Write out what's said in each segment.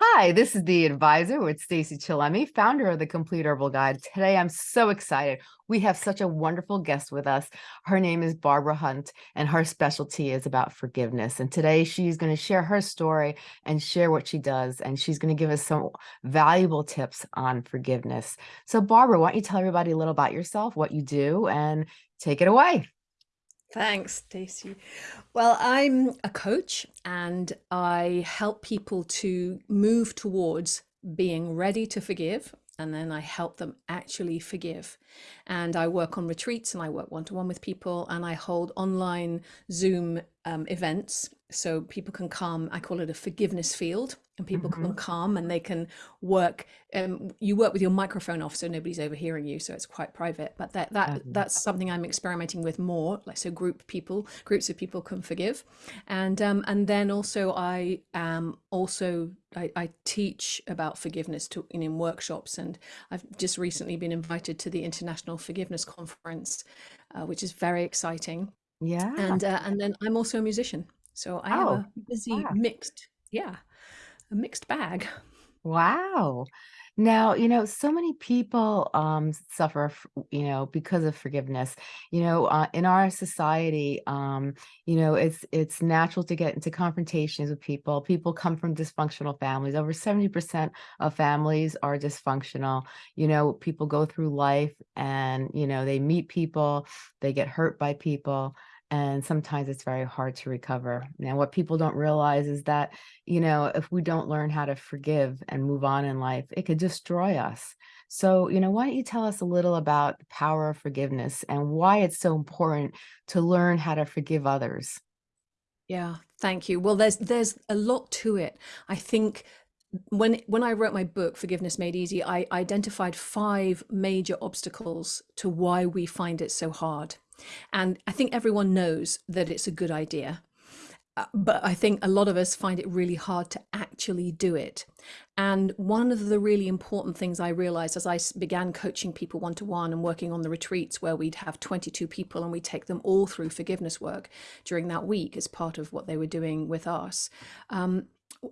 Hi, this is the advisor with Stacey Chillemi, founder of the Complete Herbal Guide. Today, I'm so excited. We have such a wonderful guest with us. Her name is Barbara Hunt, and her specialty is about forgiveness. And today, she's going to share her story and share what she does. And she's going to give us some valuable tips on forgiveness. So, Barbara, why don't you tell everybody a little about yourself, what you do, and take it away. Thanks, Stacey. Well, I'm a coach and I help people to move towards being ready to forgive. And then I help them actually forgive. And I work on retreats and I work one to one with people and I hold online Zoom um, events so people can come. I call it a forgiveness field and people mm-hmm. can come and they can work um, you work with your microphone off so nobody's overhearing you so it's quite private but that that mm-hmm. that's something i'm experimenting with more like so group people groups of people can forgive and um and then also i um also I, I teach about forgiveness to in, in workshops and i've just recently been invited to the international forgiveness conference uh, which is very exciting yeah and uh, and then i'm also a musician so i oh, have a busy wow. mixed yeah a mixed bag. Wow. Now, you know, so many people um, suffer, you know, because of forgiveness. You know, uh, in our society, um, you know, it's it's natural to get into confrontations with people. People come from dysfunctional families. Over 70% of families are dysfunctional. You know, people go through life and, you know, they meet people, they get hurt by people and sometimes it's very hard to recover. Now, what people don't realize is that, you know, if we don't learn how to forgive and move on in life, it could destroy us. So, you know, why don't you tell us a little about the power of forgiveness and why it's so important to learn how to forgive others? Yeah, thank you. Well, there's there's a lot to it. I think when when I wrote my book Forgiveness Made Easy, I identified five major obstacles to why we find it so hard. And I think everyone knows that it's a good idea. Uh, but I think a lot of us find it really hard to actually do it. And one of the really important things I realized as I began coaching people one to one and working on the retreats where we'd have 22 people and we'd take them all through forgiveness work during that week as part of what they were doing with us, um,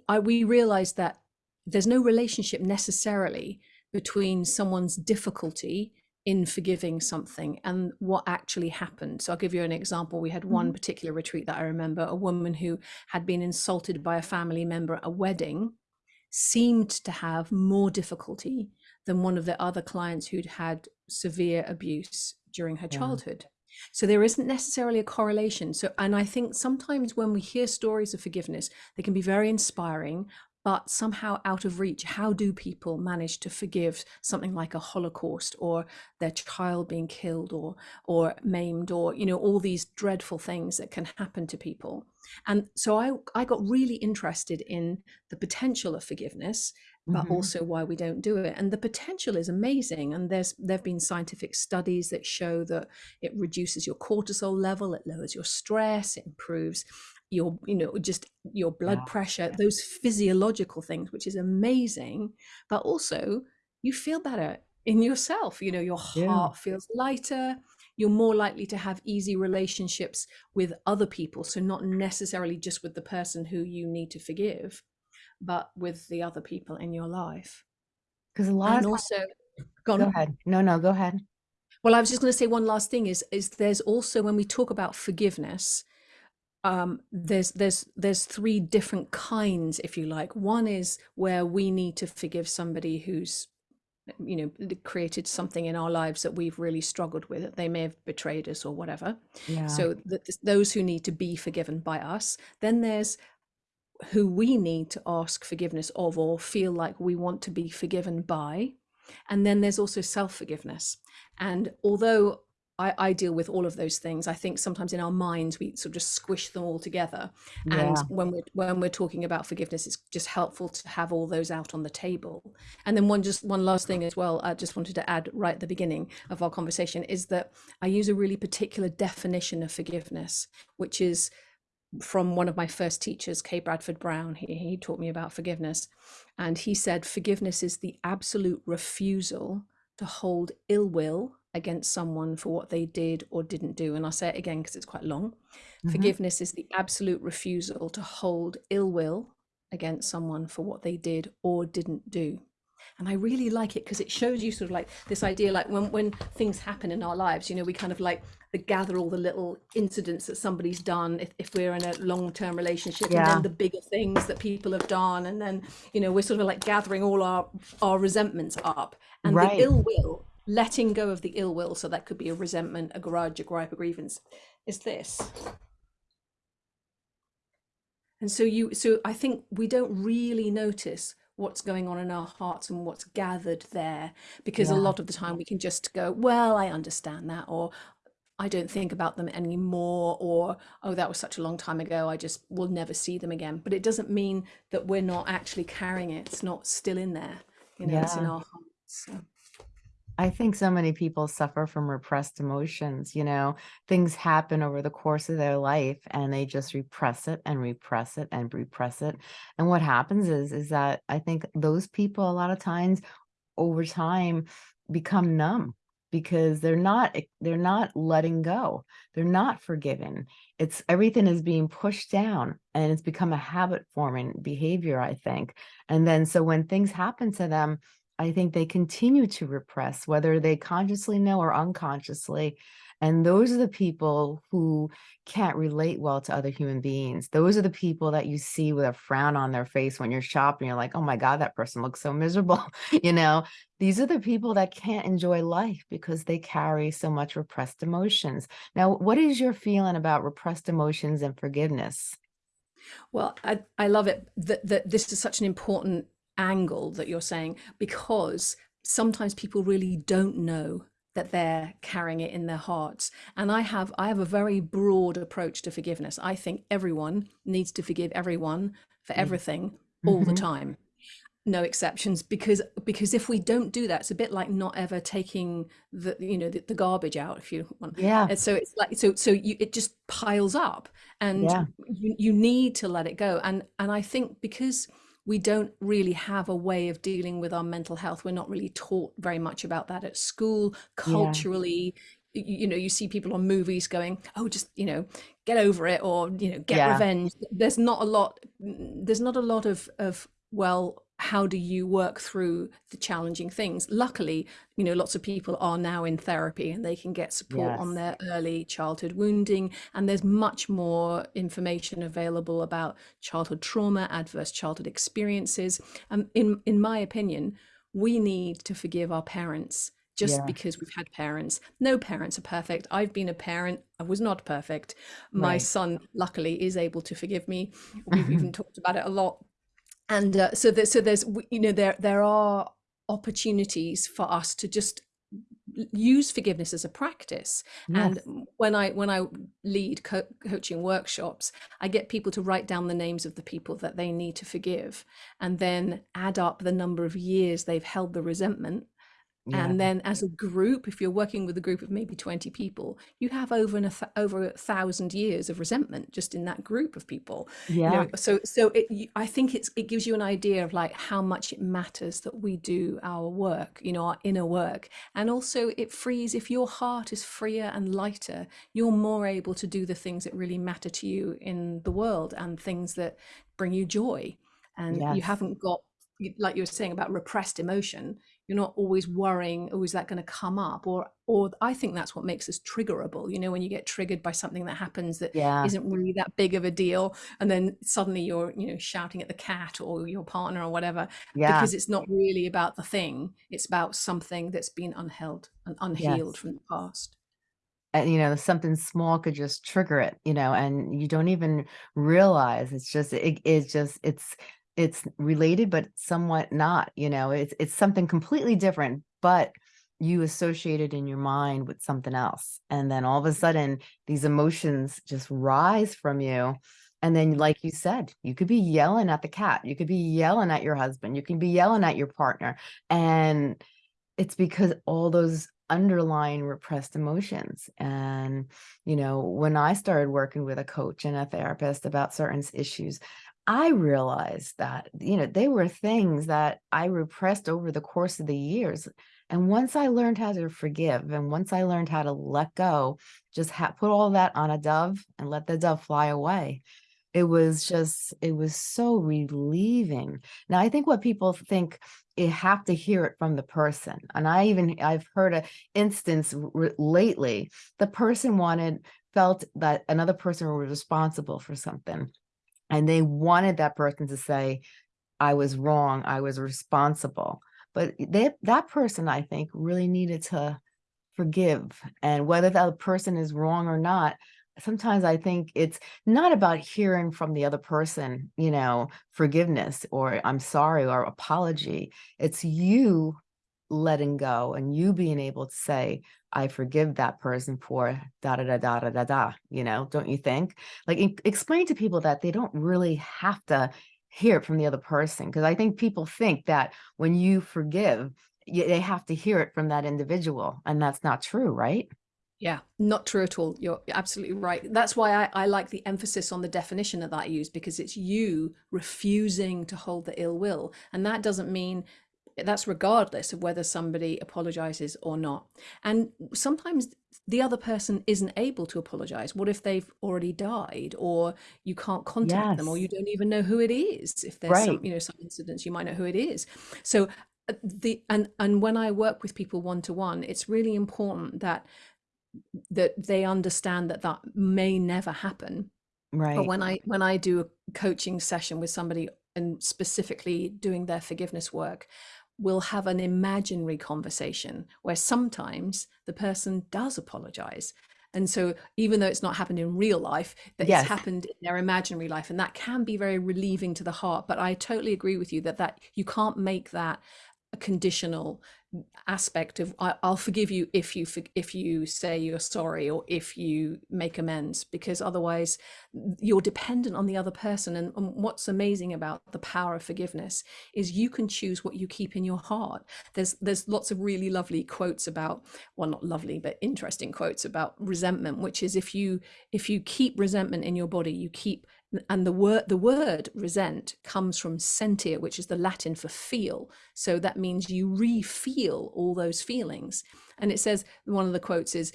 I, we realized that there's no relationship necessarily between someone's difficulty in forgiving something and what actually happened. So I'll give you an example. We had one mm-hmm. particular retreat that I remember a woman who had been insulted by a family member at a wedding seemed to have more difficulty than one of the other clients who'd had severe abuse during her yeah. childhood. So there isn't necessarily a correlation. So, and I think sometimes when we hear stories of forgiveness, they can be very inspiring, but somehow out of reach. How do people manage to forgive something like a Holocaust or their child being killed or or maimed or you know all these dreadful things that can happen to people? And so I I got really interested in the potential of forgiveness but mm-hmm. also why we don't do it and the potential is amazing and there's there've been scientific studies that show that it reduces your cortisol level it lowers your stress it improves your you know just your blood yeah. pressure those physiological things which is amazing but also you feel better in yourself you know your heart yeah. feels lighter you're more likely to have easy relationships with other people so not necessarily just with the person who you need to forgive but with the other people in your life. Because a lot and of also go, go ahead. No no go ahead. Well i was just going to say one last thing is is there's also when we talk about forgiveness um, there's there's there's three different kinds, if you like. One is where we need to forgive somebody who's you know created something in our lives that we've really struggled with they may have betrayed us or whatever yeah. so th- those who need to be forgiven by us then there's who we need to ask forgiveness of or feel like we want to be forgiven by and then there's also self-forgiveness and although I, I, deal with all of those things. I think sometimes in our minds we sort of just squish them all together. Yeah. And when we're when we're talking about forgiveness, it's just helpful to have all those out on the table. And then one just one last thing as well, I just wanted to add right at the beginning of our conversation is that I use a really particular definition of forgiveness, which is from one of my first teachers, Kay Bradford Brown. He, he taught me about forgiveness. And he said, forgiveness is the absolute refusal to hold ill will against someone for what they did or didn't do. And I'll say it again because it's quite long. Mm-hmm. Forgiveness is the absolute refusal to hold ill will against someone for what they did or didn't do and i really like it because it shows you sort of like this idea like when when things happen in our lives you know we kind of like the gather all the little incidents that somebody's done if, if we're in a long-term relationship and Yeah. then the bigger things that people have done and then you know we're sort of like gathering all our our resentments up and the ill will letting go of the ill will so that could be a resentment a grudge a gripe a grievance is this. And so you so i think we don't really notice what's going on in our hearts and what's gathered there because a lot of the time we can just go well i understand that or i don't think about them anymore or oh that was such a long time ago i just will never see them again. But it doesn't mean that we're not actually carrying it. It's not still in there you know it's in our hearts so. I think so many people suffer from repressed emotions, you know, things happen over the course of their life and they just repress it and repress it and repress it. And what happens is is that I think those people a lot of times over time become numb because they're not they're not letting go. They're not forgiven. It's everything is being pushed down and it's become a habit forming behavior, I think. And then so when things happen to them, I think they continue to repress, whether they consciously know or unconsciously. And those are the people who can't relate well to other human beings. Those are the people that you see with a frown on their face when you're shopping. You're like, oh my God, that person looks so miserable. you know, these are the people that can't enjoy life because they carry so much repressed emotions. Now, what is your feeling about repressed emotions and forgiveness? Well, I, I love it that, that this is such an important angle that you're saying because sometimes people really don't know that they're carrying it in their hearts and i have i have a very broad approach to forgiveness i think everyone needs to forgive everyone for Yeah. everything all the Mhm. time no exceptions because because if we don't do that it's a bit like not ever taking the you know the, the garbage out if you want Yeah. and so it's like so so you it just piles up and Yeah. you you need to let it go and and i think because we don't really have a way of dealing with our mental health we're not really taught very much about that at school Yeah. culturally you know you see people on movies going oh just you know get over it or you know get Yeah. revenge there's not a lot there's not a lot of of well how do you work through the challenging things? Luckily you know lots of people are now in therapy and they can get support on their early childhood wounding and there's much more information available about childhood trauma adverse childhood experiences. And in in my opinion we need to forgive our parents just Yeah. because we've had parents. No parents are perfect. I've been a parent. I was not perfect. My Right. son luckily is able to forgive me. We've even talked about it a lot and uh, so there, so there's you know there there are opportunities for us to just use forgiveness as a practice and Yes. m- when i when i lead co- coaching workshops i get people to write down the names of the people that they need to forgive and then add up the number of years they've held the resentment Yeah. and then as a group if you're working with a group of maybe 20 people you have over an, a over a thousand years of resentment just in that group of people you Yeah. know so so it, i think it's it gives you an idea of like how much it matters that we do our work you know our inner work and also it frees if your heart is freer and lighter you're more able to do the things that really matter to you in the world and things that bring you joy and you haven't got like you were saying about repressed emotion you're not always worrying oh is that going to come up or or i think that's what makes us triggerable you know when you get triggered by something that happens that Yeah. isn't really that big of a deal and then suddenly you're you know shouting at the cat or your partner or whatever Yeah. because it's not really about the thing it's about something that's been unheld and unhealed Yes. from the past and you know something small could just trigger it you know and you don't even realize it's just it, it's just it's it's related but somewhat not you know it's it's something completely different but you associate it in your mind with something else and then all of a sudden these emotions just rise from you and then like you said you could be yelling at the cat you could be yelling at your husband you can be yelling at your partner and it's because all those underlying repressed emotions and you know when i started working with a coach and a therapist about certain issues i realized that you know they were things that i repressed over the course of the years and once i learned how to forgive and once i learned how to let go just put all that on a dove and let the dove fly away It was just it was so relieving. Now, I think what people think you have to hear it from the person, and I even I've heard a instance lately, the person wanted felt that another person was responsible for something, and they wanted that person to say, "I was wrong, I was responsible." But that that person, I think, really needed to forgive, and whether that person is wrong or not, sometimes I think it's not about hearing from the other person, you know, forgiveness or I'm sorry or apology. It's you letting go and you being able to say, I forgive that person for da da da da da da da, you know, don't you think? Like explain to people that they don't really have to hear it from the other person. Cause I think people think that when you forgive, y- they have to hear it from that individual. And that's not true, right? Yeah, not true at all. You're absolutely right. That's why I, I like the emphasis on the definition of that I use because it's you refusing to hold the ill will. And that doesn't mean that's regardless of whether somebody apologizes or not. And sometimes the other person isn't able to apologize. What if they've already died or you can't contact them or you don't even know who it is? If there's Right. some, you know, some incidents, you might know who it is. So uh, the and and when I work with people one to one, it's really important that that they understand that that may never happen Right. but when i when i do a coaching session with somebody and specifically doing their forgiveness work we'll have an imaginary conversation where sometimes the person does apologize. And so even though it's not happened in real life that it's happened in their imaginary life and that can be very relieving to the heart. But i totally agree with you that that you can't make that a conditional aspect of I, I'll forgive you if you if you say you're sorry or if you make amends because otherwise you're dependent on the other person. And, and what's amazing about the power of forgiveness is you can choose what you keep in your heart. There's there's lots of really lovely quotes about well not lovely but interesting quotes about resentment which is if you if you keep resentment in your body you keep and the word the word resent comes from sentir which is the latin for feel. So that means you re-feel all those feelings. And it says one of the quotes is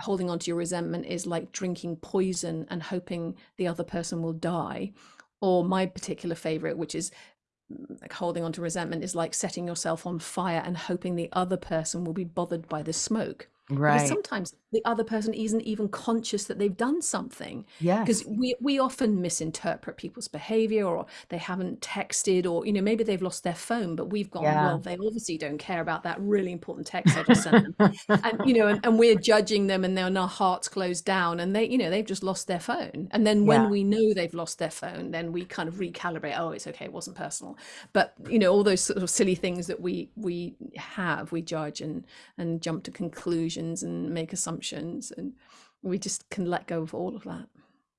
holding on to your resentment is like drinking poison and hoping the other person will die. Or my particular favorite which is like holding on to resentment is like setting yourself on fire and hoping the other person will be bothered by the smoke because sometimes the other person isn't even conscious that they've done something Yeah. because we we often misinterpret people's behavior or they haven't texted or you know maybe they've lost their phone but we've gone Yeah. well they obviously don't care about that really important text i just sent them and you know and, and we're judging them and then our hearts closed down and they you know they've just lost their phone and then when Yeah. we know they've lost their phone then we kind of recalibrate oh it's okay it wasn't personal but you know all those sort of silly things that we we have we judge and and jump to conclusions and make assumptions and we just can let go of all of that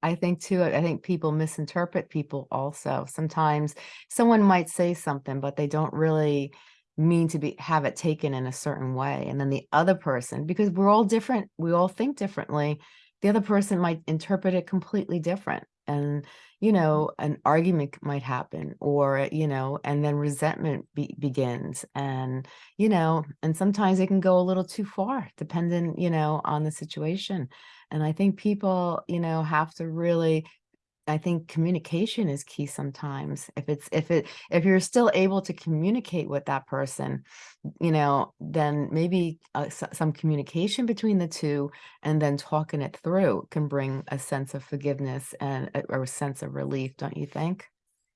I think too, I think people misinterpret people also. Sometimes someone might say something, but they don't really mean to be have it taken in a certain way. And then the other person, because we're all different, we all think differently, the other person might interpret it completely different. And, you know, an argument might happen or, you know, and then resentment be begins. And, you know, and sometimes it can go a little too far, depending, you know, on the situation. And I think people, you know, have to really I think communication is key sometimes. If it's if it if you're still able to communicate with that person, you know, then maybe uh, some communication between the two and then talking it through can bring a sense of forgiveness and a, a sense of relief, don't you think?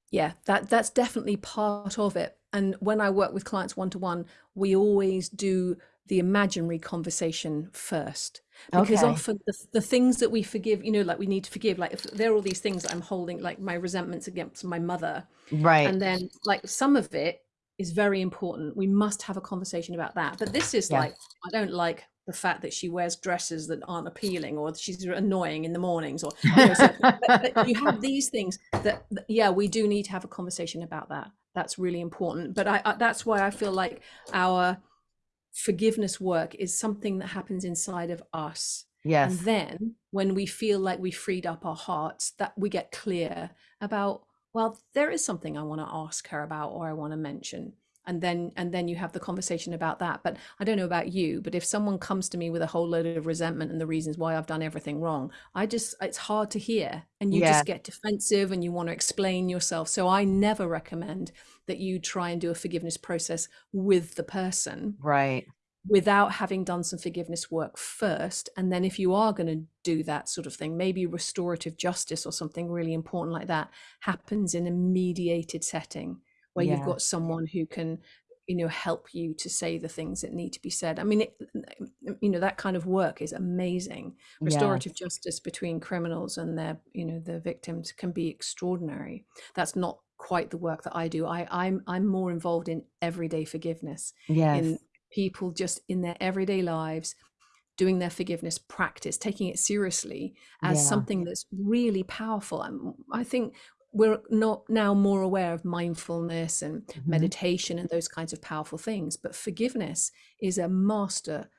Yeah, that that's definitely part of it. And when I work with clients one to one, we always do the imaginary conversation first. Because Okay. often the, the things that we forgive, you know, like we need to forgive, like if there are all these things I'm holding, like my resentments against my mother, Right. and then like some of it is very important. We must have a conversation about that. But this is Yes. like, I don't like the fact that she wears dresses that aren't appealing or she's annoying in the mornings or you know so but, but you have these things that, that yeah we do need to have a conversation about that that's really important but I, I that's why i feel like our forgiveness work is something that happens inside of us. And then when we feel like we freed up our hearts that we get clear about well there is something i want to ask her about or i want to mention and then and then you have the conversation about that but i don't know about you but if someone comes to me with a whole load of resentment and the reasons why i've done everything wrong i just it's hard to hear and you Yeah, just get defensive and you want to explain yourself so i never recommend that you try and do a forgiveness process with the person right. without having done some forgiveness work first. And then, if you are going to do that sort of thing, maybe restorative justice or something really important like that happens in a mediated setting where you've got someone who can you know help you to say the things that need to be said. I mean it, you know that kind of work is amazing. Restorative yes, justice between criminals and their you know the victims can be extraordinary. That's not quite the work that i do. I i'm i'm more involved in everyday forgiveness in people just in their everyday lives doing their forgiveness practice, taking it seriously as yeah, something that's really powerful. And I think we're not now more aware of mindfulness and mhm, meditation and those kinds of powerful things, but forgiveness is a master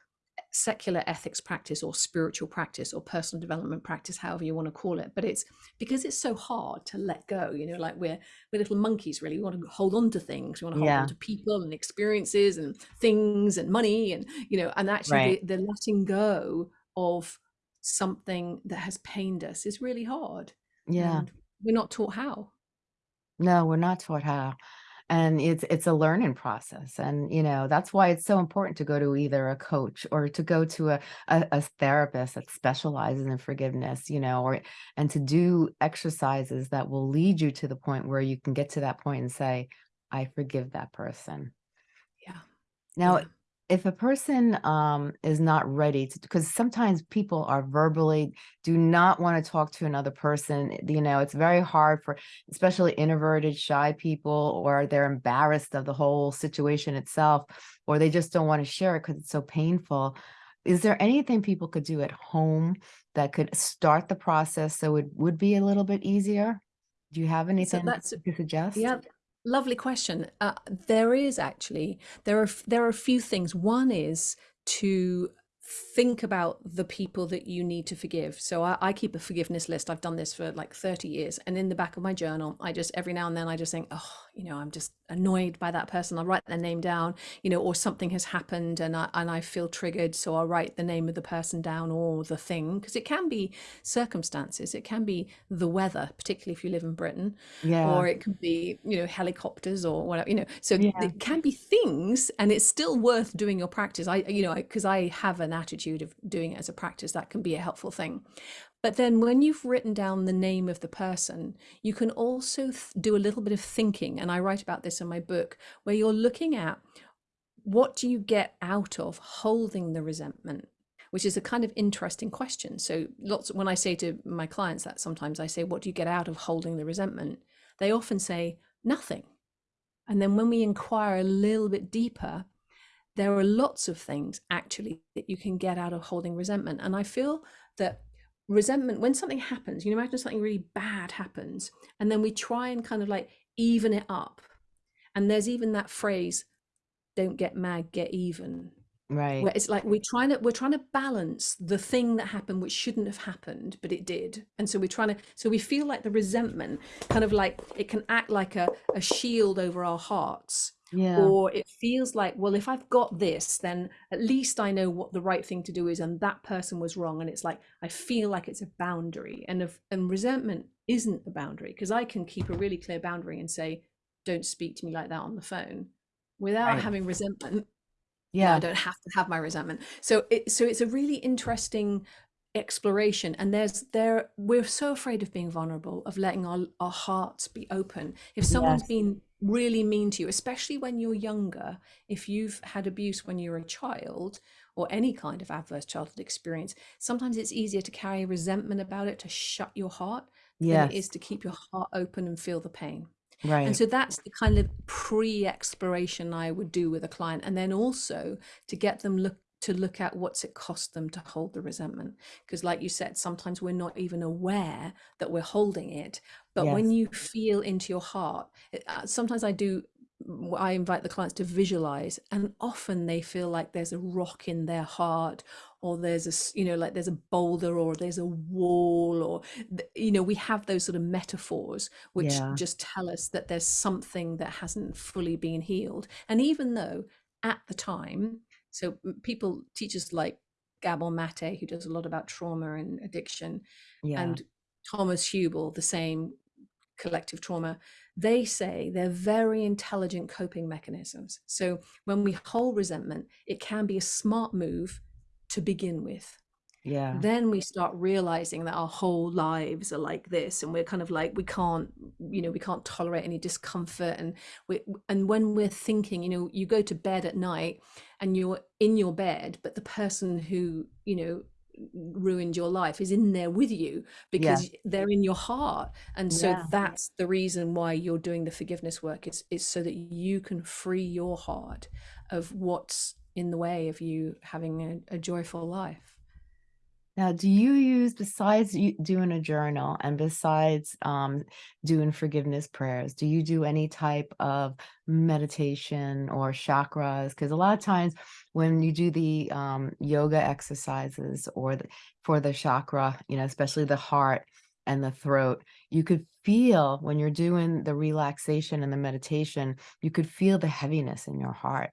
secular ethics practice or spiritual practice or personal development practice however you want to call it but it's because it's so hard to let go you know like we're we're little monkeys really. We want to hold on to things. We want to hold on to people and experiences and things and money and you know and actually right. the, the letting go of something that has pained us is really hard. Yeah. and we're not taught how No, we're not taught how. And it's it's a learning process. And, you know, that's why it's so important to go to either a coach or to go to a, a, a therapist that specializes in forgiveness, you know, or and to do exercises that will lead you to the point where you can get to that point and say, I forgive that person. yeah Now, yeah if a person um, is not ready to, because sometimes people are verbally do not want to talk to another person. You know, it's very hard for especially introverted, shy people, or they're embarrassed of the whole situation itself, or they just don't want to share it because it's so painful. Is there anything people could do at home that could start the process so it would be a little bit easier? Do you have so anything that's to suggest? Yeah, lovely question. Uh, there is actually there are there are a few things. One is to think about the people that you need to forgive. So I, I keep a forgiveness list. I've done this for like 30 years, and in the back of my journal, I just every now and then I just think, oh, you know, I'm just annoyed by that person. I'll write their name down, you know, or something has happened and I and I feel triggered, so I'll write the name of the person down or the thing because it can be circumstances. It can be the weather, particularly if you live in Britain Yeah. or it could be you know helicopters or whatever you know so Yeah. it can be things and it's still worth doing your practice i you know because i have an attitude of doing it as a practice that can be a helpful thing but then when you've written down the name of the person you can also do a little bit of thinking and i write about this in my book where you're looking at what do you get out of holding the resentment which is a kind of interesting question. So lots when i say to my clients that sometimes i say what do you get out of holding the resentment? they often say nothing. And then when we inquire a little bit deeper there are lots of things actually that you can get out of holding resentment. And i feel that resentment when something happens you know imagine something really bad happens and then we try and kind of like even it up. And there's even that phrase don't get mad get even Right. where it's like we're trying to we're trying to balance the thing that happened which shouldn't have happened but it did. And so we're trying to so we feel like the resentment kind of like it can act like a, a shield over our hearts Yeah. or it feels like well if i've got this then at least i know what the right thing to do is and that person was wrong and it's like i feel like it's a boundary and if and resentment isn't a boundary because i can keep a really clear boundary and say don't speak to me like that on the phone without Right. having resentment yeah i don't have to have my resentment so it so it's a really interesting exploration and there's there we're so afraid of being vulnerable of letting our, our hearts be open if someone's Yes. been really mean to you especially when you're younger if you've had abuse when you're a child or any kind of adverse childhood experience sometimes it's easier to carry resentment about it to shut your heart than it is to keep your heart open and feel the pain Right. and so that's the kind of pre-exploration I would do with a client. And then also to get them look to look at what's it cost them to hold the resentment. Because like you said, sometimes we're not even aware that we're holding it. But when you feel into your heart, it- uh, sometimes I do I invite the clients to visualize, and often they feel like there's a rock in their heart, or there's a you know like there's a boulder or there's a wall or you know we have those sort of metaphors which Yeah. just tell us that there's something that hasn't fully been healed and even though at the time so people teachers like Gabor Mate who does a lot about trauma and addiction Yeah. and Thomas Hübl the same collective trauma they say they're very intelligent coping mechanisms. So when we hold resentment, it can be a smart move to begin with. Yeah. Then we start realizing that our whole lives are like this, and we're kind of like we can't, you know, we can't tolerate any discomfort. And we, and when we're thinking, you know, you go to bed at night and you're in your bed, but the person who, you know, ruined your life is in there with you Yeah. because they're in your heart and so Yeah. that's the reason why you're doing the forgiveness work is is so that you can free your heart of what's in the way of you having a, a joyful life Now, do you use besides doing a journal and besides um, doing forgiveness prayers, do you do any type of meditation or chakras? Because a lot of times when you do the um, yoga exercises or the, for the chakra, you know, especially the heart and the throat, you could feel when you're doing the relaxation and the meditation, you could feel the heaviness in your heart.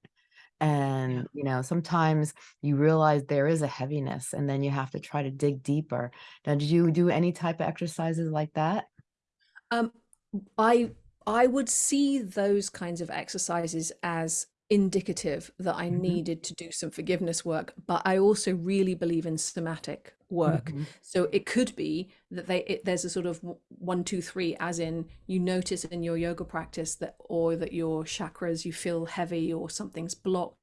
Yeah And, you know, sometimes you realize there is a heaviness and then you have to try to dig deeper. Now, did you do any type of exercises like that? um i i would see those kinds of exercises as indicative that i Mhm, needed to do some forgiveness work but i also really believe in somatic work. Mhm. so it could be that they it, there's a sort of one two three as in you notice in your yoga practice that or that your chakras you feel heavy or something's blocked.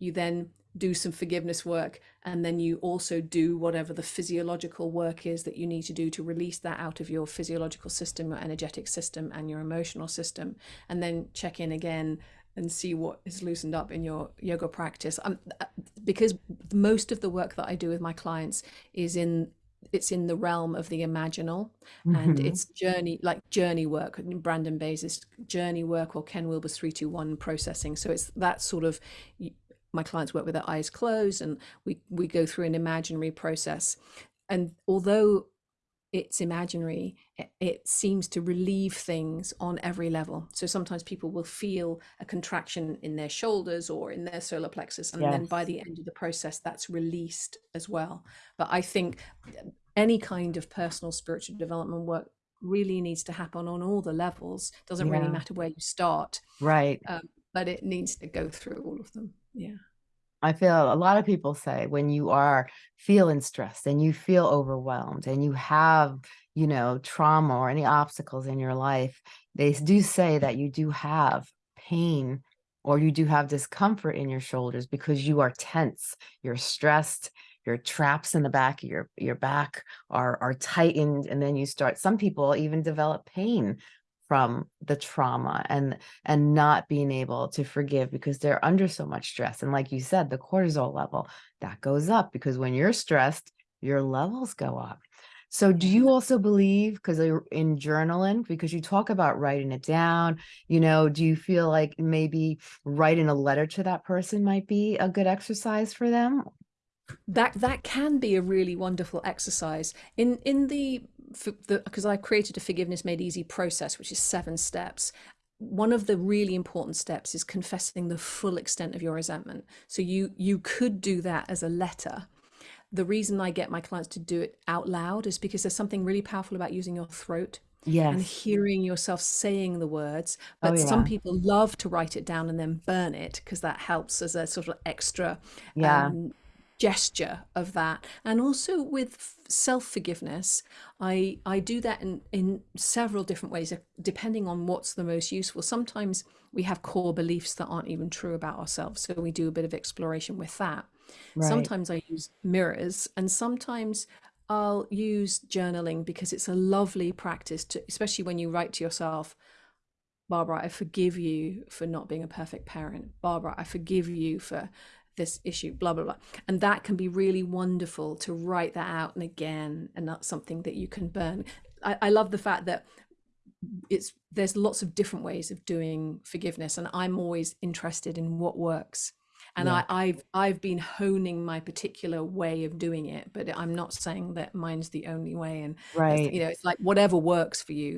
You then do some forgiveness work and then you also do whatever the physiological work is that you need to do to release that out of your physiological system your energetic system and your emotional system and then check in again and see what is loosened up in your yoga practice. Um, because most of the work that i do with my clients is in it's in the realm of the imaginal. And Mhm. it's journey like journey work Brandon Bays journey work or ken wilber's 321 processing. So it's that sort of my clients work with their eyes closed and we we go through an imaginary process. And although it's imaginary it, it, seems to relieve things on every level. So sometimes people will feel a contraction in their shoulders or in their solar plexus and then by the end of the process that's released as well. But i think any kind of personal spiritual development work really needs to happen on all the levels. Doesn't really matter where you start Right. um, but it needs to go through all of them. Yeah I feel a lot of people say when you are feeling stressed and you feel overwhelmed and you have, you know, trauma or any obstacles in your life, they do say that you do have pain or you do have discomfort in your shoulders because you are tense, you're stressed, your traps in the back of your your back are are tightened and then you start some people even develop pain from the trauma and and not being able to forgive because they're under so much stress. And like you said, the cortisol level that goes up because when you're stressed, your levels go up. So do you also believe because you're in journaling, because you talk about writing it down, you know, do you feel like maybe writing a letter to that person might be a good exercise for them? that that can be a really wonderful exercise in in the because I created a forgiveness made easy process which is seven steps. One of the really important steps is confessing the full extent of your resentment. So you you could do that as a letter. The reason I get my clients to do it out loud is because there's something really powerful about using your throat and hearing yourself saying the words. Oh But some people love to write it down and then burn it because that helps as a sort of extra Yeah. um, gesture of that. And also with self forgiveness, I I do that in in several different ways, depending on what's the most useful. Sometimes we have core beliefs that aren't even true about ourselves, so we do a bit of exploration with that. Right. Sometimes I use mirrors, and sometimes I'll use journaling because it's a lovely practice to, especially when you write to yourself, Barbara, I forgive you for not being a perfect parent. Barbara, I forgive you for this issue, blah, blah, blah. And that can be really wonderful to write that out and again, and that's something that you can burn. I, I love the fact that it's there's lots of different ways of doing forgiveness, and I'm always interested in what works. and Yeah. I, I've I've been honing my particular way of doing it, but I'm not saying that mine's the only way. And Right. you know, it's like whatever works for you,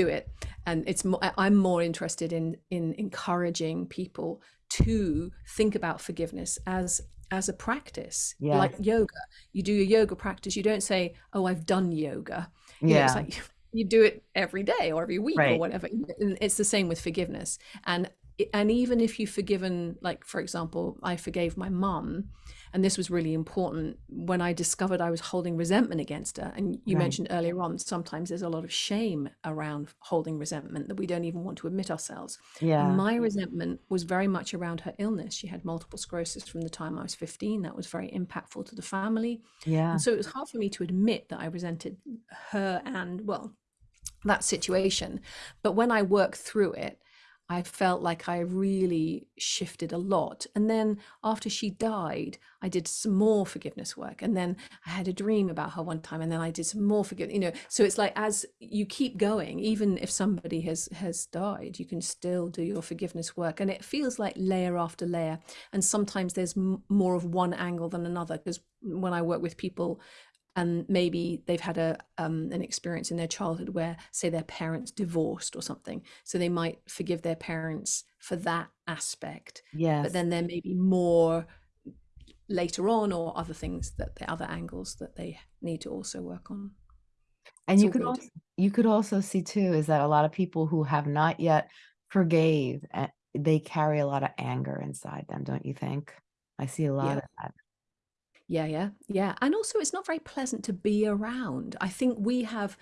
do it. And it's mo- I- I'm more interested in in encouraging people to think about forgiveness as as a practice. Like yoga you do your yoga practice you don't say oh i've done yoga. You know it's Yeah. like you do it every day or every week or whatever and it's the same with forgiveness. And and even if you've forgiven like for example i forgave my mum and this was really important when i discovered i was holding resentment against her and you Right. mentioned earlier on sometimes there's a lot of shame around holding resentment that we don't even want to admit ourselves Yeah. my resentment was very much around her illness she had multiple sclerosis from the time i was 15 that was very impactful to the family Yeah. and so it was hard for me to admit that I resented her and, well, that situation. But when I worked through it, I felt like I really shifted a lot. And then after she died, I did some more forgiveness work. And then I had a dream about her one time, and then I did some more forgiveness. You know, so it's like as you keep going, even if somebody has has died, you can still do your forgiveness work, and it feels like layer after layer. And sometimes there's more of one angle than another. Because when I work with people and maybe they've had a um, an experience in their childhood where say their parents divorced or something so they might forgive their parents for that aspect yeah but then there may be more later on or other things that the other angles that they need to also work on And it's you could also you could also see too is that a lot of people who have not yet forgave, eh, they carry a lot of anger inside them, don't you think? I see a lot yeah of that. Yeah, yeah, yeah. And also, it's not very pleasant to be around. I think we have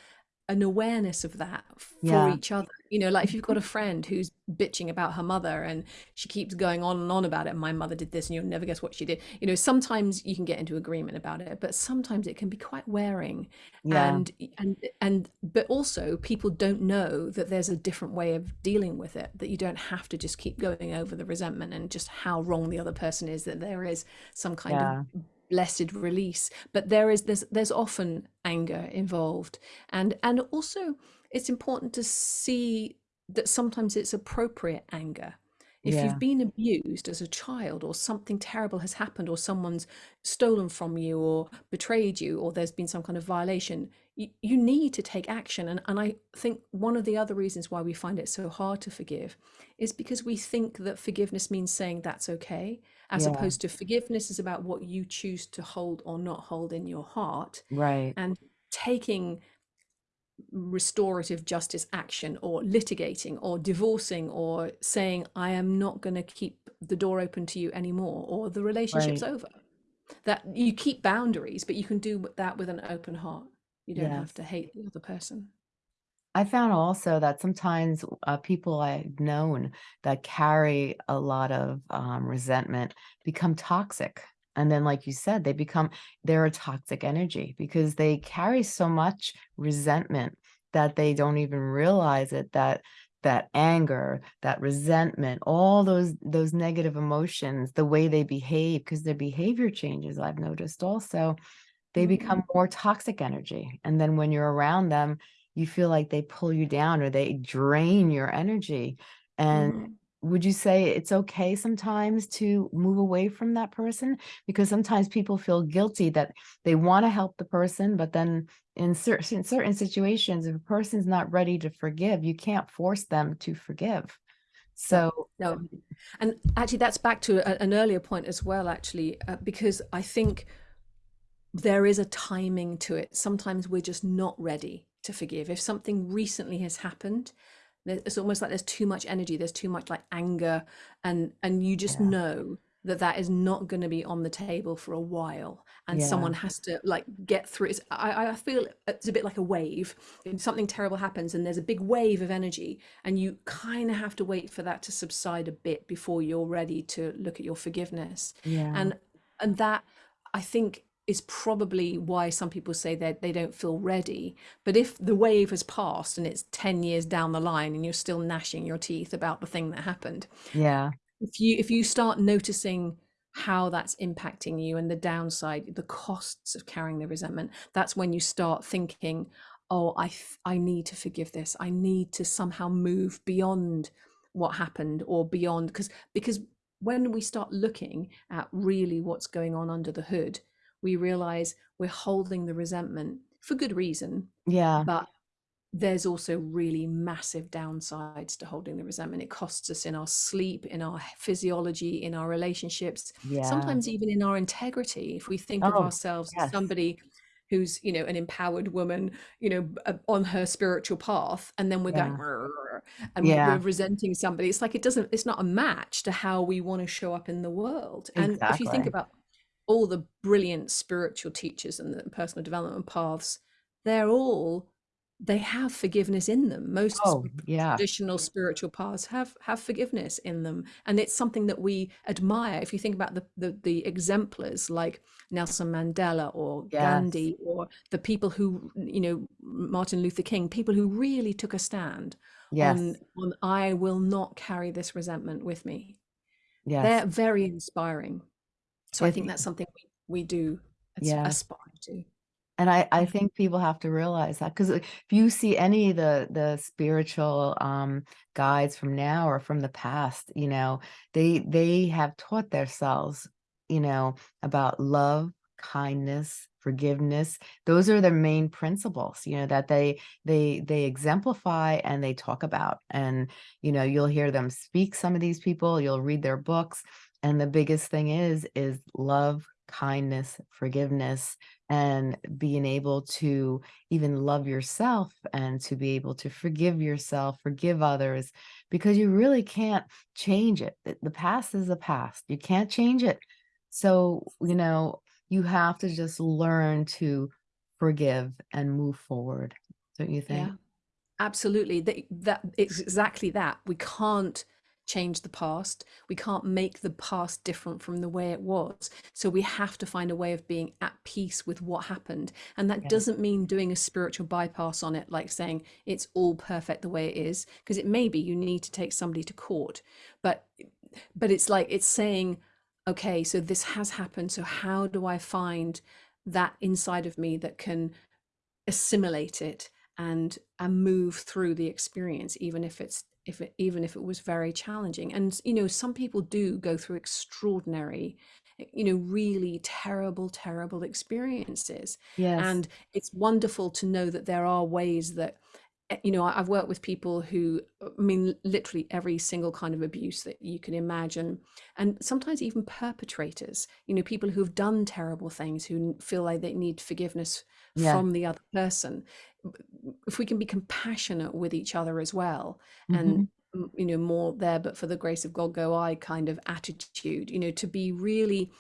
an awareness of that for Yeah. each other. You know, like if you've got a friend who's bitching about her mother and she keeps going on and on about it, my mother did this and you'll never guess what she did. You know, sometimes you can get into agreement about it, but sometimes it can be quite wearing. Yeah. And and and but also people don't know that there's a different way of dealing with it, that you don't have to just keep going over the resentment and just how wrong the other person is, that there is some kind of Yeah. Blessed release but there is there's there's often anger involved. And and also it's important to see that sometimes it's appropriate anger if Yeah. you've been abused as a child or something terrible has happened or someone's stolen from you or betrayed you or there's been some kind of violation you, you need to take action and, and i think one of the other reasons why we find it so hard to forgive is because we think that forgiveness means saying that's okay as Yeah. opposed to forgiveness is about what you choose to hold or not hold in your heart Right. and taking restorative justice action or litigating or divorcing or saying i am not going to keep the door open to you anymore or the relationship's Right. over that you keep boundaries but you can do that with an open heart you don't have to hate the other person I found also that sometimes uh, people I've known that carry a lot of um, resentment become toxic. And then, like you said, they become, they're a toxic energy because they carry so much resentment that they don't even realize it, that that anger, that resentment, all those those negative emotions, the way they behave, because their behavior changes, I've noticed also they become more toxic energy. And then when you're around them, you feel like they pull you down or they drain your energy. And mm. Would you say it's okay sometimes to move away from that person? Because sometimes people feel guilty that they want to help the person, but then in certain certain situations, if a person's not ready to forgive, you can't force them to forgive. So no and actually that's back to a, an earlier point as well actually uh, because i think there is a timing to it. Sometimes we're just not ready to forgive. If something recently has happened, it's almost like there's too much energy, there's too much like anger, and and you just yeah, know that that is not going to be on the table for a while, and yeah, someone has to like get through. It's, I I feel it's a bit like a wave. If something terrible happens and there's a big wave of energy, and you kind of have to wait for that to subside a bit before you're ready to look at your forgiveness, yeah, and and that I think is probably why some people say that they don't feel ready. But if the wave has passed and it's 10 years down the line and you're still gnashing your teeth about the thing that happened, yeah, if you if you start noticing how that's impacting you and the downside, the costs of carrying the resentment, that's when you start thinking, oh, I I need to forgive this. I need to somehow move beyond what happened or beyond because because when we start looking at really what's going on under the hood, we realize we're holding the resentment for good reason, Yeah. but there's also really massive downsides to holding the resentment. It costs us in our sleep, in our physiology, in our relationships, Yeah. sometimes even in our integrity. If we think of Oh, ourselves as somebody who's, you know, an empowered woman, you know, uh, on her spiritual path, and then we're going Yeah. "Rrr," and we're Yeah. resenting somebody, it's like it doesn't, it's not a match to how we want to show up in the world. And if you think about all the brilliant spiritual teachers and the personal development paths, they're all they have forgiveness in them. Most Oh, yeah. traditional spiritual paths have have forgiveness in them, and it's something that we admire. If you think about the the, the exemplars like Nelson Mandela or Yes. Gandhi or the people who you know Martin Luther King, people who really took a stand on on I will not carry this resentment with me. Yes. They're very inspiring. So I think that's something we, we do yes. aspire to. And I I think people have to realize that because if you see any of the the spiritual, um, guides from now or from the past, you know, they they have taught themselves, you know, about love, kindness, forgiveness. Those are their main principles, you know, that they they they exemplify and they talk about. And, you know, you'll hear them speak, some of these people, you'll read their books, and the biggest thing is is love, kindness, forgiveness, and being able to even love yourself and to be able to forgive yourself, forgive others, because you really can't change it. The past is the past. You can't change it. So, you know, you have to just learn to forgive and move forward, don't you think? Yeah. Absolutely. That, that it's exactly that. We can't change the past. We can't make the past different from the way it was. So we have to find a way of being at peace with what happened. And that Yeah. doesn't mean doing a spiritual bypass on it, like saying it's all perfect the way it is, because it may be you need to take somebody to court. But but it's like it's saying, okay, so this has happened. So how do I find that inside of me that can assimilate it and and move through the experience even if it's if it even if it was very challenging and you know some people do go through extraordinary you know really terrible terrible experiences Yes. and it's wonderful to know that there are ways that you know i've worked with people who i mean literally every single kind of abuse that you can imagine and sometimes even perpetrators you know people who've done terrible things who feel like they need forgiveness Yes. from the other person if we can be compassionate with each other as well and Mhm. mm, you know more there but for the grace of god go i kind of attitude you know to be really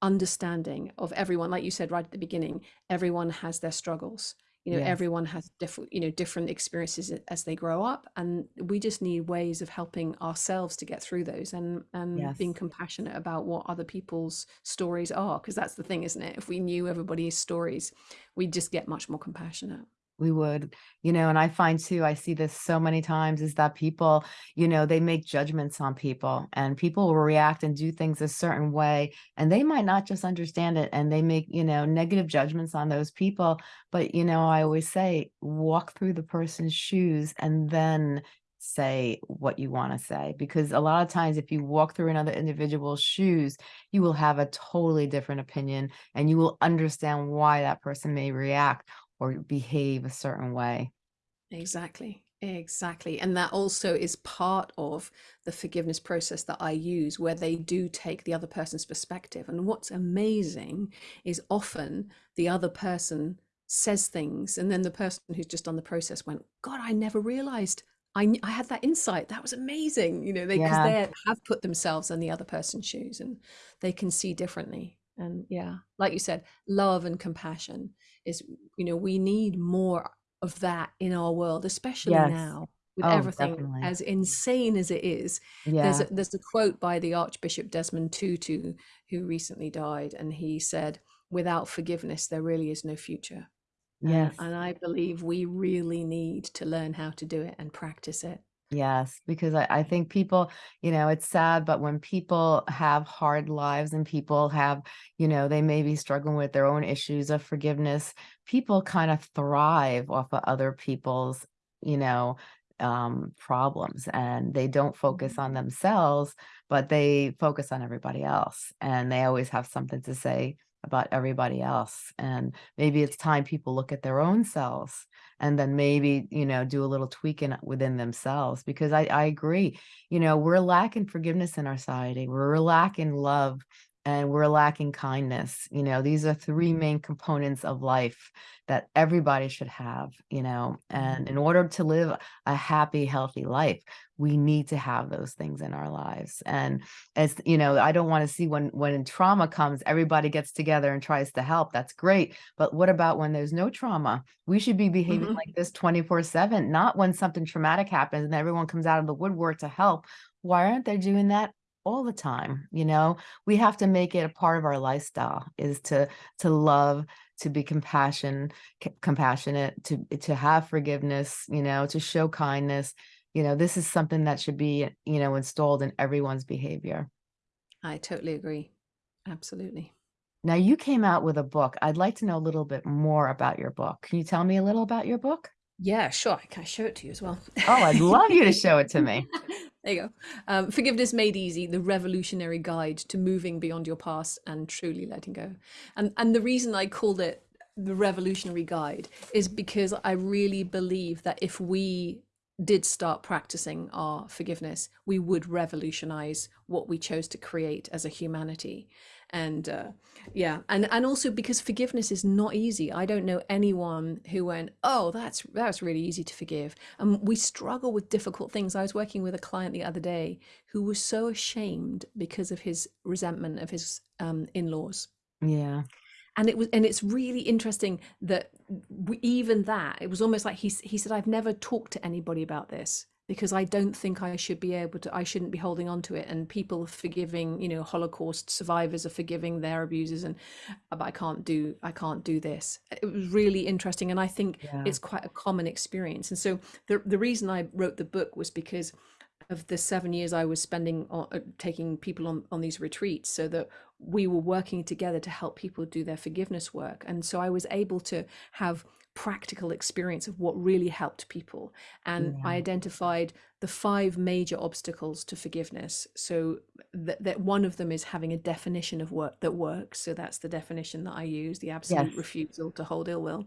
understanding of everyone like you said right at the beginning everyone has their struggles you know Yes. everyone has different you know different experiences as they grow up and we just need ways of helping ourselves to get through those and and being compassionate about what other people's stories are because that's the thing isn't it? If we knew everybody's stories we'd just get much more compassionate We would, you know, and I find too, I see this so many times is that people, you know, they make judgments on people and people will react and do things a certain way and they might not just understand it and they make, you know, negative judgments on those people. But, you know, I always say, walk through the person's shoes and then say what you want to say. Because a lot of times, if you walk through another individual's shoes, you will have a totally different opinion and you will understand why that person may react or behave a certain way. Exactly. Exactly. And that also is part of the forgiveness process that I use, where they do take the other person's perspective. And what's amazing is often the other person says things, and then the person who's just on the process went, God, I never realized I, I had that insight. That was amazing. You know, they, because Yeah. they have put themselves in the other person's shoes and they can see differently. And yeah, like you said, love and compassion is, you know, we need more of that in our world, especially Yes. now with Oh, everything definitely. as insane as it is. There's a, Yeah. there's a quote by the Archbishop Desmond Tutu, who recently died, and he said, "Without forgiveness, there really is no future." And Yes. and I believe we really need to learn how to do it and practice it. Yes. Because I, I think people, you know, it's sad, but when people have hard lives and people have, you know, they may be struggling with their own issues of forgiveness, people kind of thrive off of other people's, you know, um, problems and they don't focus on themselves, but they focus on everybody else. And they always have something to say about everybody else. And maybe it's time people look at their own selves and then maybe, you know, do a little tweaking within themselves because I, I agree, you know, we're lacking forgiveness in our society. We're lacking love and we're lacking kindness. You know, these are three main components of life that everybody should have, you know, and in order to live a happy, healthy life, we need to have those things in our lives. And as you know, I don't want to see when when trauma comes, everybody gets together and tries to help. That's great. But what about when there's no trauma? We should be behaving Mhm. like this 24/7, not when something traumatic happens and everyone comes out of the woodwork to help. Why aren't they doing that all the time? You know, we have to make it a part of our lifestyle is to to love, to be compassion, compassionate, to to have forgiveness, you know, to show kindness. You know, this is something that should be, you know, installed in everyone's behavior. I totally agree. Absolutely. Now, you came out with a book. I'd like to know a little bit more about your book. Can you tell me a little about your book? Yeah, sure. I can I show it to you as well? Oh, I'd love you to show it to me. There you go. Um, Forgiveness Made Easy, the revolutionary guide to moving beyond your past and truly letting go. And and the reason I called it the revolutionary guide is because I really believe that if we did start practicing our forgiveness, we would revolutionize what we chose to create as a humanity. And uh, yeah, and and also because forgiveness is not easy. I don't know anyone who went, "Oh, that's that's really easy to forgive." And we struggle with difficult things. I was working with a client the other day who was so ashamed because of his resentment of his um, in-laws Yeah. and it was and it's really interesting that we, even that it was almost like he he said I've never talked to anybody about this because I don't think I should be able to I shouldn't be holding on to it and people forgiving you know Holocaust survivors are forgiving their abusers and but I can't do I can't do this it was really interesting and I think Yeah. it's quite a common experience and so the the reason I wrote the book was because of the seven years I was spending on uh, taking people on on these retreats so that we were working together to help people do their forgiveness work and so I was able to have practical experience of what really helped people and I identified the five major obstacles to forgiveness. So that, that one of them is having a definition of work that works so that's the definition that I use the absolute Yes. refusal to hold ill will.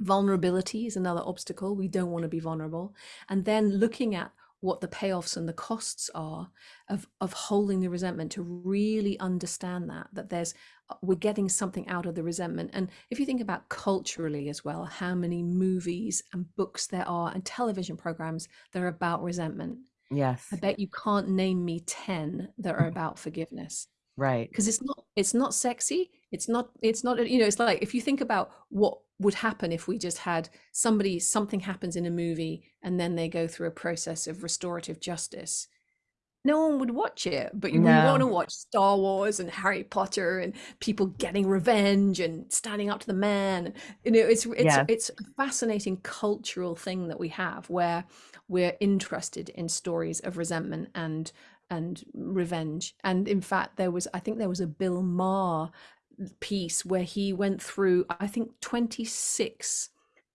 Vulnerability is another obstacle we don't want to be vulnerable. And then looking at what the payoffs and the costs are of of holding the resentment to really understand that that there's we're getting something out of the resentment and if you think about culturally as well how many movies and books there are and television programs that are about resentment Yes. i bet you can't name me 10 that are about forgiveness Right. because it's not it's not sexy it's not it's not you know it's like if you think about what would happen if we just had somebody something happens in a movie and then they go through a process of restorative justice no one would watch it but we want to watch star wars and harry potter and people getting revenge and standing up to the man. You know it's it's Yes. it's a fascinating cultural thing that we have where we're interested in stories of resentment and and revenge. And in fact there was i think there was a bill maher piece where he went through i think 26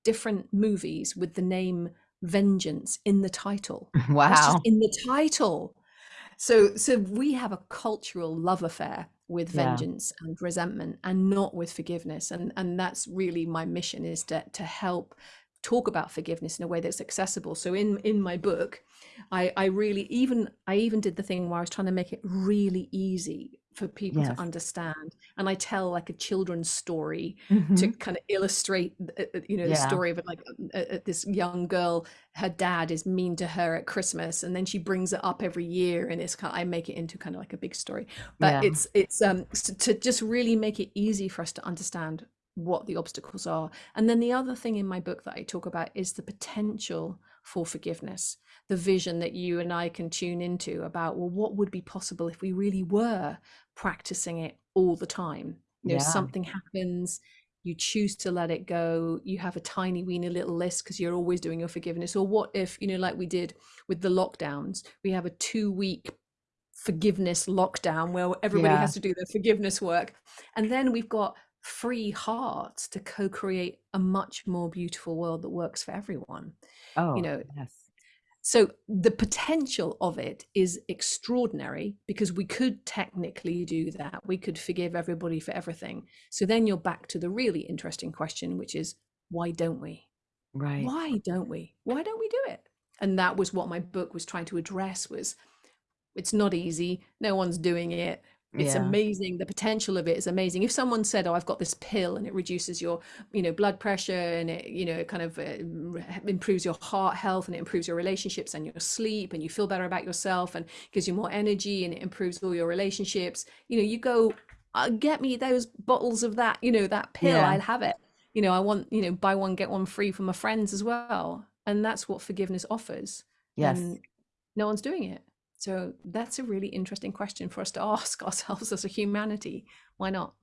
different movies with the name vengeance in the title. Wow. in the title so so we have a cultural love affair with Yeah. vengeance and resentment and not with forgiveness and and that's really my mission is to to help talk about forgiveness in a way that's accessible so in in my book i i really even i even did the thing where i was trying to make it really easy for people to understand and i tell like a children's story to hmm kind of illustrate uh, uh, you know the story of like uh, uh, this young girl her dad is mean to her at christmas and then she brings it up every year and it's kind of, i make it into kind of like a big story. But Yeah. it's it's um to just really make it easy for us to understand what the obstacles are. And then the other thing in my book that i talk about is the potential for forgiveness the vision that you and i can tune into about well what would be possible if we really were practicing it all the time you know Yeah. something happens you choose to let it go you have a tiny weeny little list because you're always doing your forgiveness or what if you know like we did with the lockdowns we have a two week forgiveness lockdown where everybody Yeah. has to do their forgiveness work and then we've got free hearts to co-create a much more beautiful world that works for everyone Oh, you know yes. So the potential of it is extraordinary because we could technically do that. We could forgive everybody for everything. So then you're back to the really interesting question, which is why don't we? Right. Why don't we? Why don't we do it? And that was what my book was trying to address was it's not easy. No one's doing it it's Yeah. amazing the potential of it is amazing if someone said oh i've got this pill and it reduces your you know blood pressure and it you know it kind of uh, improves your heart health and it improves your relationships and your sleep and you feel better about yourself and gives you more energy and it improves all your relationships you know you go uh, get me those bottles of that you know that pill Yeah. i'll have it you know i want you know buy one get one free for my friends as well and that's what forgiveness offers Yes. and no one's doing it so that's a really interesting question for us to ask ourselves as a humanity. Why not?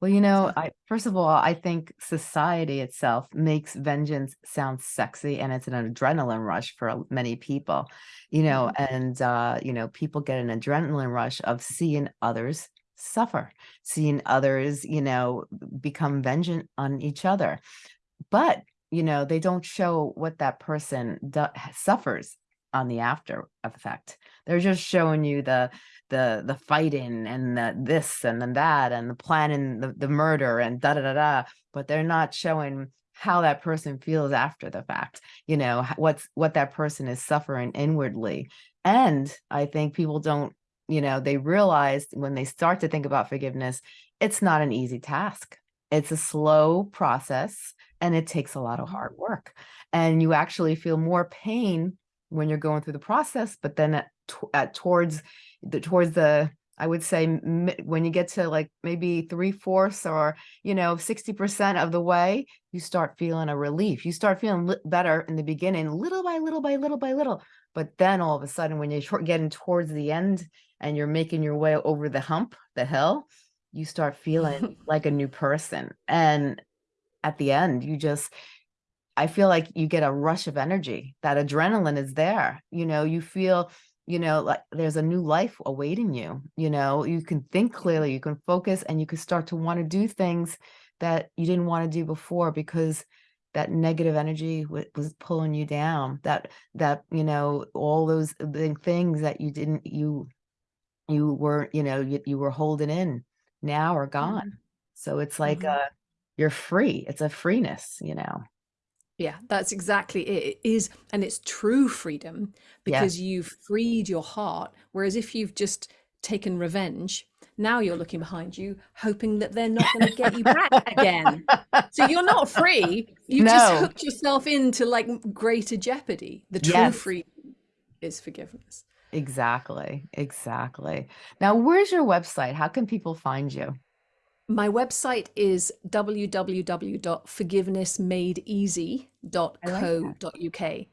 Well, you know, I first of all, I think society itself makes vengeance sound sexy and it's an adrenaline rush for many people, you know, mhm, and uh, you know, people get an adrenaline rush of seeing others suffer, seeing others, you know, become vengeant on each other. But, you know, they don't show what that person suffers on the after effect. They're just showing you the the the fighting and the this and then that and the planning the, the murder and da da da da, but they're not showing how that person feels after the fact, you know, what's what that person is suffering inwardly. And I think people don't, you know, they realize when they start to think about forgiveness, it's not an easy task. It's a slow process and it takes a lot of mhm, hard work. And you actually feel more pain when you're going through the process, but then at, at towards the towards the I would say when you get to like maybe three fourths or you know 60% of the way, you start feeling a relief. You start feeling better in the beginning, little by little by little by little. But then all of a sudden, when you're getting towards the end and you're making your way over the hump, the hill, you start feeling like a new person. And at the end, you just I feel like you get a rush of energy. That adrenaline is there. You know, you feel, you know, like there's a new life awaiting you. You know, you can think clearly, you can focus, and you can start to want to do things that you didn't want to do before because that negative energy was pulling you down. That that you know all those things that you didn't you you were you know you, you were holding in now are gone. mhm, So it's like mhm. uh you're free. It's a freeness, you know. Yeah, that's exactly it. It is, and it's true freedom because you've freed your heart. Whereas if you've just taken revenge, now you're looking behind you, hoping that they're not going to get you back again. So you're not free. You've just hooked yourself into like greater jeopardy. The true Yes, freedom is forgiveness. exactly, exactly. Now, where's your website? How can people find you? My website is I like that. www.forgivenessmadeeasy.co.uk.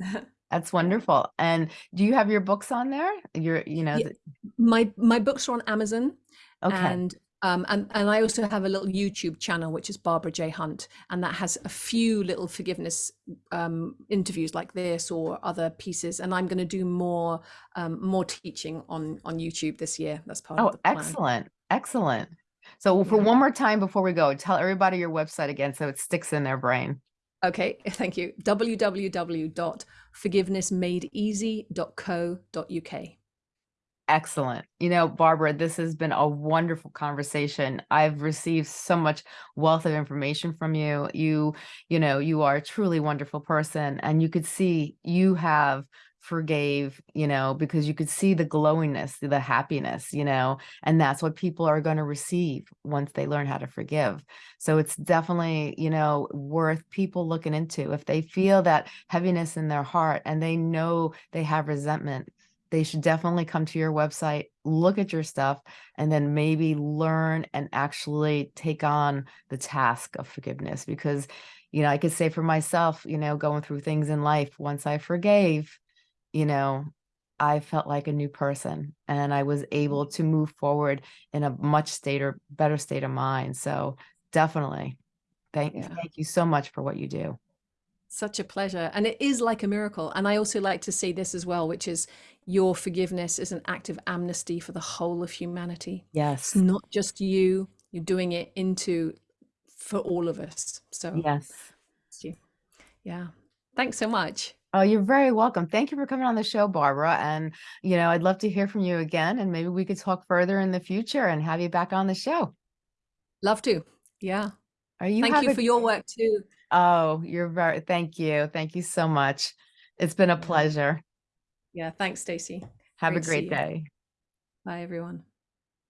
That's wonderful. And do you have your books on there? Your, you know, Yeah, my my books are on Amazon okay. and um and and I also have a little YouTube channel which is Barbara J Hunt and that has a few little forgiveness um interviews like this or other pieces and I'm going to do more um more teaching on on YouTube this year. That's part of Oh, the plan. excellent. Excellent. So for Yeah. one more time before we go, tell everybody your website again so it sticks in their brain. Okay, thank you. www.forgivenessmadeeasy.co.uk. Excellent. You know, Barbara, this has been a wonderful conversation. I've received so much wealth of information from you. You, you know, you are a truly wonderful person and you could see you have forgave, you know, because you could see the glowingness, the happiness, you know, and that's what people are going to receive once they learn how to forgive. So it's definitely, you know, worth people looking into. If they mm. feel that heaviness in their heart and they know they have resentment, they should definitely come to your website, look at your stuff, and then maybe learn and actually take on the task of forgiveness. Because, you know, I could say for myself, you know, going through things in life, once I forgave, you know, I felt like a new person and I was mm-hmm. able to move forward in a much state or better state of mind. So definitely thank Yeah. thank you so much for what you do. Such a pleasure. And it is like a miracle. And I also like to say this as well, which is your forgiveness is an act of amnesty for the whole of humanity. It's Yes. not just you, you're doing it into for all of us. So, Yes. yeah. Thanks so much. Oh, you're very welcome. Thank you for coming on the show, Barbara. And, you know, I'd love to hear from you again, and maybe we could talk further in the future and have you back on the show. Love to. Yeah. Are you Thank you a for your work too. Oh, you're very thank you. Thank you so much. It's been a mm-hmm. pleasure. Yeah. Thanks, Stacey. Have a Great see great you. day. Bye, everyone.